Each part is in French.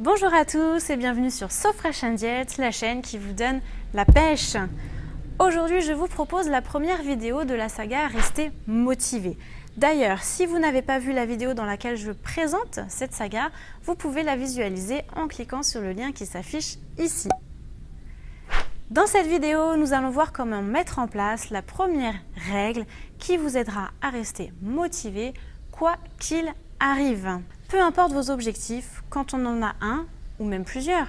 Bonjour à tous et bienvenue sur So Fresh and Diet, la chaîne qui vous donne la pêche. Aujourd'hui, je vous propose la première vidéo de la saga Rester motivé. D'ailleurs, si vous n'avez pas vu la vidéo dans laquelle je présente cette saga, vous pouvez la visualiser en cliquant sur le lien qui s'affiche ici. Dans cette vidéo, nous allons voir comment mettre en place la première règle qui vous aidera à rester motivé quoi qu'il arrive. Peu importe vos objectifs, quand on en a un ou même plusieurs,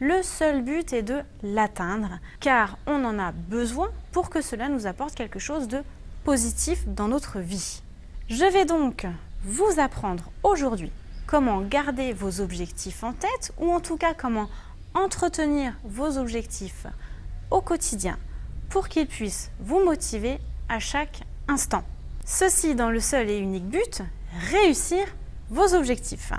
le seul but est de l'atteindre car on en a besoin pour que cela nous apporte quelque chose de positif dans notre vie. Je vais donc vous apprendre aujourd'hui comment garder vos objectifs en tête ou en tout cas comment entretenir vos objectifs au quotidien pour qu'ils puissent vous motiver à chaque instant. Ceci dans le seul et unique but, réussir vos objectifs.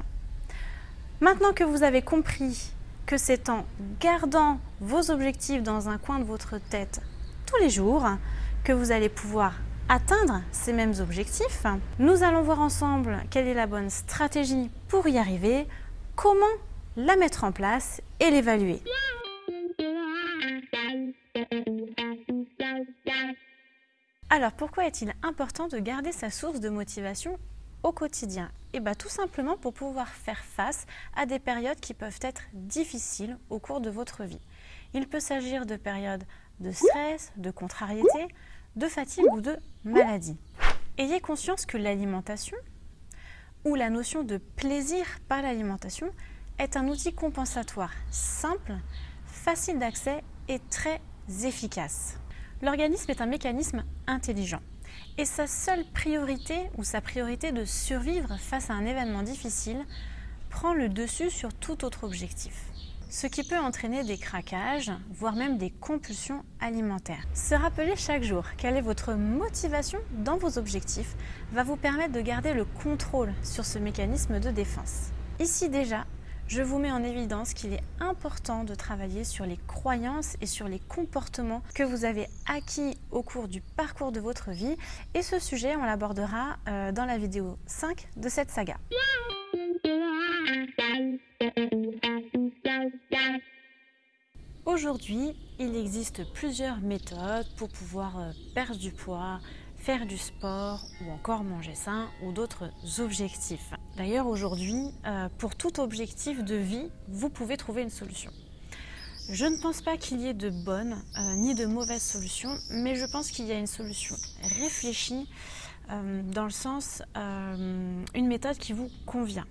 Maintenant que vous avez compris que c'est en gardant vos objectifs dans un coin de votre tête tous les jours que vous allez pouvoir atteindre ces mêmes objectifs, nous allons voir ensemble quelle est la bonne stratégie pour y arriver, comment la mettre en place et l'évaluer. Alors pourquoi est-il important de garder sa source de motivation au quotidien Et bien tout simplement pour pouvoir faire face à des périodes qui peuvent être difficiles au cours de votre vie. Il peut s'agir de périodes de stress, de contrariété, de fatigue ou de maladie. Ayez conscience que l'alimentation ou la notion de plaisir par l'alimentation est un outil compensatoire simple, facile d'accès et très efficace. L'organisme est un mécanisme intelligent et sa seule priorité ou sa priorité de survivre face à un événement difficile prend le dessus sur tout autre objectif. Ce qui peut entraîner des craquages, voire même des compulsions alimentaires. Se rappeler chaque jour quelle est votre motivation dans vos objectifs va vous permettre de garder le contrôle sur ce mécanisme de défense. Ici déjà, je vous mets en évidence qu'il est important de travailler sur les croyances et sur les comportements que vous avez acquis au cours du parcours de votre vie. Et ce sujet, on l'abordera euh, dans la vidéo 5 de cette saga. Aujourd'hui, il existe plusieurs méthodes pour pouvoir euh, perdre du poids, faire du sport ou encore manger sain ou d'autres objectifs. D'ailleurs aujourd'hui, euh, pour tout objectif de vie, vous pouvez trouver une solution. Je ne pense pas qu'il y ait de bonnes euh, ni de mauvaises solutions, mais je pense qu'il y a une solution réfléchie euh, dans le sens une méthode qui vous convient.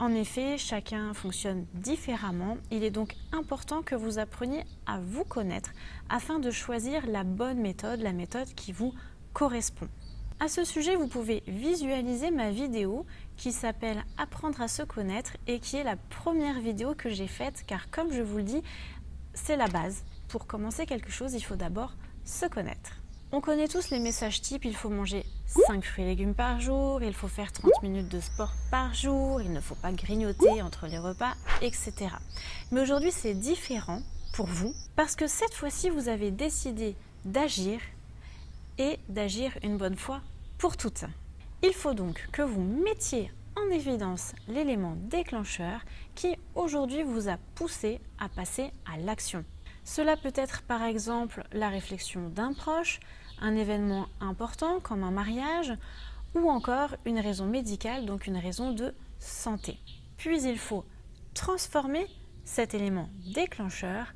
En effet, chacun fonctionne différemment. Il est donc important que vous appreniez à vous connaître afin de choisir la bonne méthode, la méthode qui vous correspond. À ce sujet, vous pouvez visualiser ma vidéo qui s'appelle « Apprendre à se connaître » et qui est la première vidéo que j'ai faite car comme je vous le dis, c'est la base. Pour commencer quelque chose, il faut d'abord se connaître. On connaît tous les messages types, il faut manger 5 fruits et légumes par jour, il faut faire 30 minutes de sport par jour, il ne faut pas grignoter entre les repas, etc. Mais aujourd'hui, c'est différent pour vous parce que cette fois-ci, vous avez décidé d'agir et d'agir une bonne fois pour toutes. Il faut donc que vous mettiez en évidence l'élément déclencheur qui aujourd'hui vous a poussé à passer à l'action. Cela peut être par exemple la réflexion d'un proche, un événement important comme un mariage ou encore une raison médicale, donc une raison de santé. Puis il faut transformer cet élément déclencheur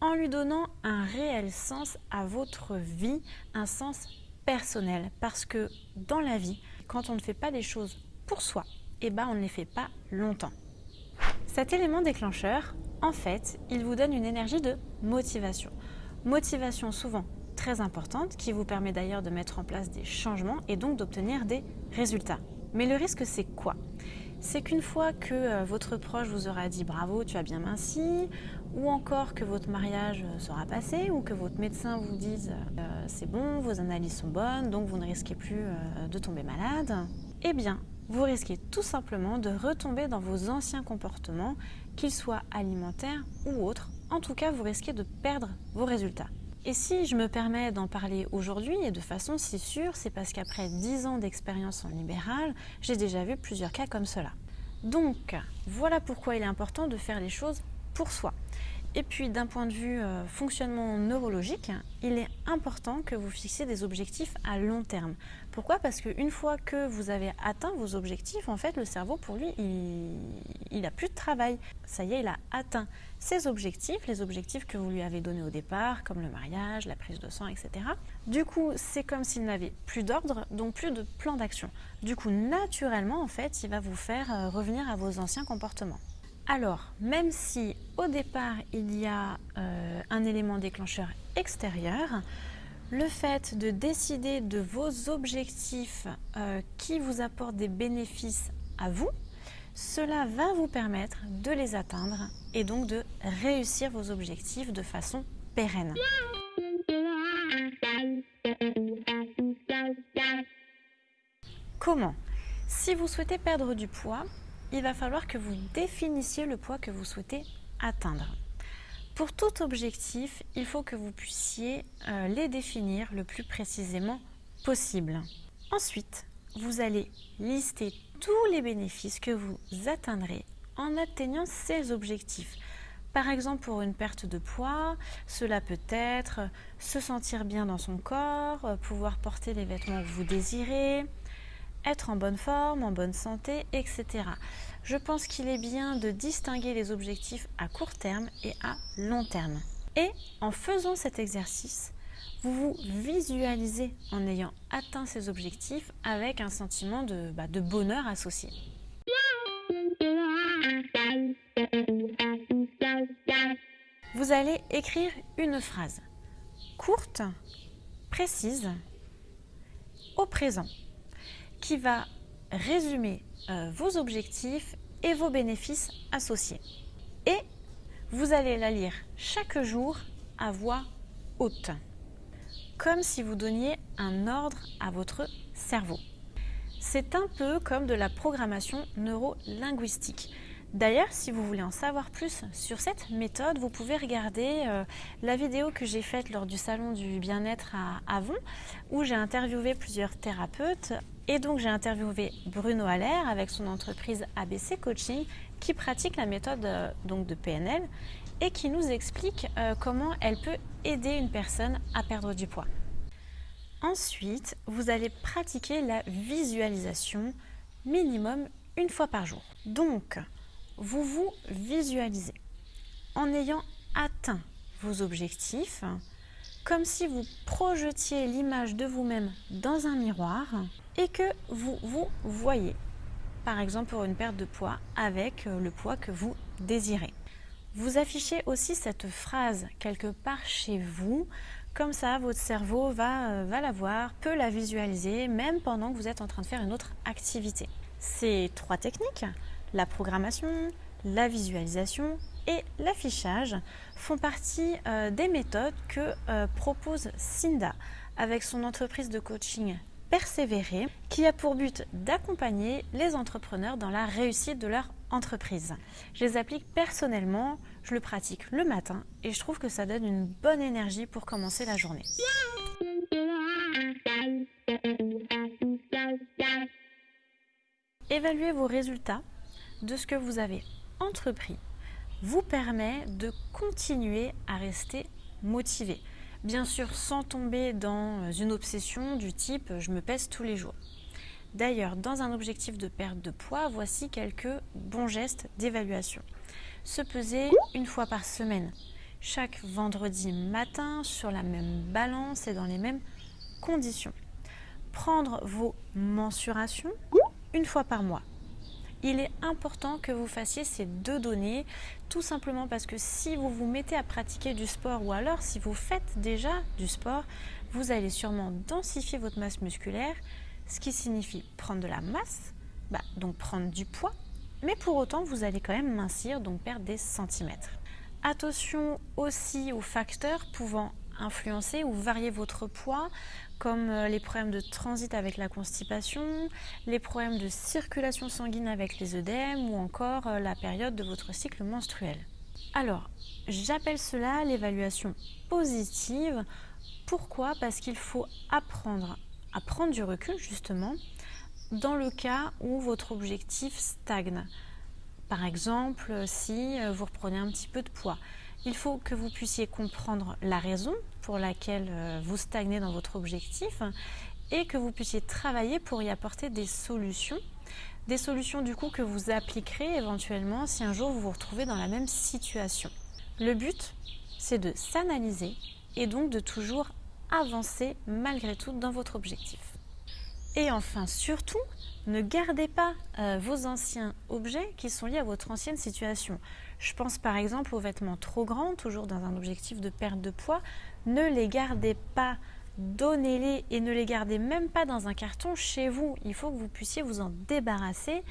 en lui donnant un réel sens à votre vie, un sens personnel. Parce que dans la vie, quand on ne fait pas des choses pour soi, eh ben on ne les fait pas longtemps. Cet élément déclencheur, en fait, il vous donne une énergie de motivation. Motivation souvent très importante qui vous permet d'ailleurs de mettre en place des changements et donc d'obtenir des résultats. Mais le risque, c'est quoi? C'est qu'une fois que euh, votre proche vous aura dit bravo, tu as bien minci, ou encore que votre mariage euh, sera passé, ou que votre médecin vous dise euh, c'est bon, vos analyses sont bonnes, donc vous ne risquez plus de tomber malade, eh bien, vous risquez tout simplement de retomber dans vos anciens comportements, qu'ils soient alimentaires ou autres. En tout cas, vous risquez de perdre vos résultats. Et si je me permets d'en parler aujourd'hui et de façon si sûre, c'est parce qu'après 10 ans d'expérience en libéral, j'ai déjà vu plusieurs cas comme cela. Donc, voilà pourquoi il est important de faire les choses pour soi. Et puis d'un point de vue euh, fonctionnement neurologique, il est important que vous fixiez des objectifs à long terme. Pourquoi? Parce qu'une fois que vous avez atteint vos objectifs, en fait le cerveau pour lui, il n'a plus de travail. Ça y est, il a atteint ses objectifs, les objectifs que vous lui avez donnés au départ, comme le mariage, la prise de sang, etc. Du coup, c'est comme s'il n'avait plus d'ordre, donc plus de plan d'action. Du coup, naturellement, en fait, il va vous faire euh, revenir à vos anciens comportements. Alors, même si au départ il y a euh, un élément déclencheur extérieur, le fait de décider de vos objectifs euh, qui vous apportent des bénéfices à vous, cela va vous permettre de les atteindre et donc de réussir vos objectifs de façon pérenne. Comment? Si vous souhaitez perdre du poids, il va falloir que vous définissiez le poids que vous souhaitez atteindre. Pour tout objectif, il faut que vous puissiez euh, les définir le plus précisément possible. Ensuite, vous allez lister tous les bénéfices que vous atteindrez en atteignant ces objectifs. Par exemple, pour une perte de poids, cela peut être se sentir bien dans son corps, pouvoir porter les vêtements que vous désirez, être en bonne forme, en bonne santé, etc. Je pense qu'il est bien de distinguer les objectifs à court terme et à long terme. Et en faisant cet exercice, vous vous visualisez en ayant atteint ces objectifs avec un sentiment de, bah, bonheur associé. Vous allez écrire une phrase courte, précise, au présent qui va résumer euh, vos objectifs et vos bénéfices associés. Et vous allez la lire chaque jour à voix haute, comme si vous donniez un ordre à votre cerveau. C'est un peu comme de la programmation neuro-linguistique. D'ailleurs, si vous voulez en savoir plus sur cette méthode, vous pouvez regarder euh, la vidéo que j'ai faite lors du salon du bien-être à Avon, où j'ai interviewé plusieurs thérapeutes. Et donc j'ai interviewé Bruno Allaire avec son entreprise ABC Coaching qui pratique la méthode euh, donc de PNL et qui nous explique euh, comment elle peut aider une personne à perdre du poids. Ensuite, vous allez pratiquer la visualisation minimum une fois par jour. Donc, vous vous visualisez en ayant atteint vos objectifs, comme si vous projetiez l'image de vous-même dans un miroir et que vous vous voyez, par exemple pour une perte de poids, avec euh, le poids que vous désirez. Vous affichez aussi cette phrase quelque part chez vous, comme ça votre cerveau va, euh, va la voir, peut la visualiser, même pendant que vous êtes en train de faire une autre activité. Ces trois techniques, la programmation, la visualisation et l'affichage font partie euh, des méthodes que propose Cinda avec son entreprise de coaching Persévérer qui a pour but d'accompagner les entrepreneurs dans la réussite de leur entreprise. Je les applique personnellement, je le pratique le matin et je trouve que ça donne une bonne énergie pour commencer la journée. Évaluez vos résultats de ce que vous avez entrepris vous permet de continuer à rester motivé. Bien sûr, sans tomber dans une obsession du type je me pèse tous les jours. D'ailleurs, dans un objectif de perte de poids, voici quelques bons gestes d'évaluation. Se peser une fois par semaine, chaque vendredi matin sur la même balance et dans les mêmes conditions. Prendre vos mensurations une fois par mois il est important que vous fassiez ces deux données, tout simplement parce que si vous vous mettez à pratiquer du sport ou alors si vous faites déjà du sport, vous allez sûrement densifier votre masse musculaire, ce qui signifie prendre de la masse, bah, donc prendre du poids, mais pour autant vous allez quand même mincir, donc perdre des centimètres. Attention aussi aux facteurs pouvant influencer ou varier votre poids, comme euh, les problèmes de transit avec la constipation, les problèmes de circulation sanguine avec les œdèmes ou encore euh, la période de votre cycle menstruel. Alors, j'appelle cela l'évaluation positive. Pourquoi? Parce qu'il faut apprendre à prendre du recul justement dans le cas où votre objectif stagne. Par exemple, si euh, vous reprenez un petit peu de poids, il faut que vous puissiez comprendre la raison pour laquelle euh, vous stagnez dans votre objectif et que vous puissiez travailler pour y apporter des solutions. Des solutions du coup que vous appliquerez éventuellement si un jour vous vous retrouvez dans la même situation. Le but, c'est de s'analyser et donc de toujours avancer malgré tout dans votre objectif. Et enfin, surtout, ne gardez pas euh, vos anciens objets qui sont liés à votre ancienne situation. Je pense par exemple aux vêtements trop grands, toujours dans un objectif de perte de poids. Ne les gardez pas, donnez-les et ne les gardez même pas dans un carton chez vous. Il faut que vous puissiez vous en débarrasser.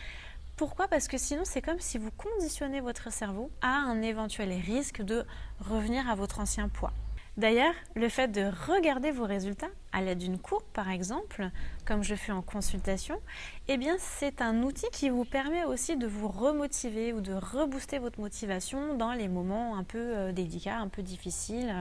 Pourquoi? Parce que sinon, c'est comme si vous conditionnez votre cerveau à un éventuel risque de revenir à votre ancien poids. D'ailleurs, le fait de regarder vos résultats à l'aide d'une courbe par exemple, comme je fais en consultation, eh c'est un outil qui vous permet aussi de vous remotiver ou de rebooster votre motivation dans les moments un peu euh, délicats, un peu difficiles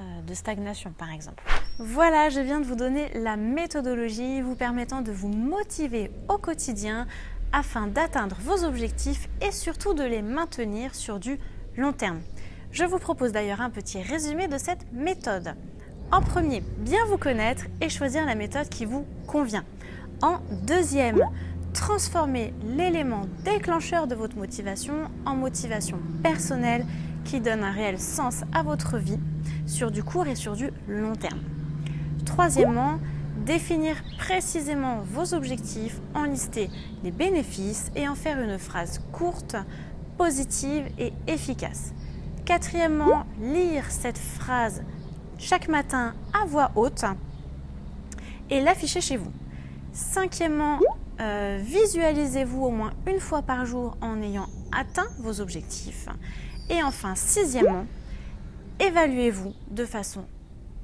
euh, de stagnation par exemple. Voilà, je viens de vous donner la méthodologie vous permettant de vous motiver au quotidien afin d'atteindre vos objectifs et surtout de les maintenir sur du long terme. Je vous propose d'ailleurs un petit résumé de cette méthode. En premier, bien vous connaître et choisir la méthode qui vous convient. En deuxième, transformer l'élément déclencheur de votre motivation en motivation personnelle qui donne un réel sens à votre vie sur du court et sur du long terme. Troisièmement, définir précisément vos objectifs, en lister les bénéfices et en faire une phrase courte, positive et efficace. Quatrièmement, lire cette phrase chaque matin à voix haute et l'afficher chez vous. Cinquièmement, euh, visualisez-vous au moins une fois par jour en ayant atteint vos objectifs. Et enfin, sixièmement, évaluez-vous de façon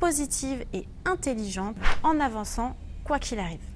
positive et intelligente en avançant quoi qu'il arrive.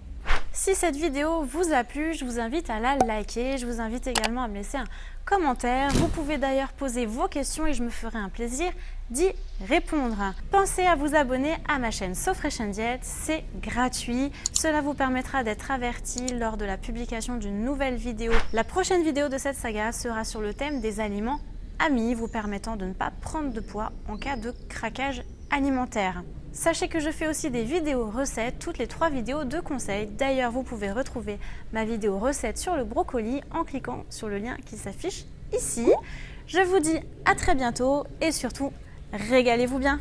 Si cette vidéo vous a plu, je vous invite à la liker. Je vous invite également à me laisser un commentaire. Vous pouvez d'ailleurs poser vos questions et je me ferai un plaisir d'y répondre. Pensez à vous abonner à ma chaîne So Fresh Diet, c'est gratuit. Cela vous permettra d'être averti lors de la publication d'une nouvelle vidéo. La prochaine vidéo de cette saga sera sur le thème des aliments amis, vous permettant de ne pas prendre de poids en cas de craquage alimentaire. Sachez que je fais aussi des vidéos recettes, toutes les trois vidéos de conseils. D'ailleurs, vous pouvez retrouver ma vidéo recette sur le brocoli en cliquant sur le lien qui s'affiche ici. Je vous dis à très bientôt et surtout, régalez-vous bien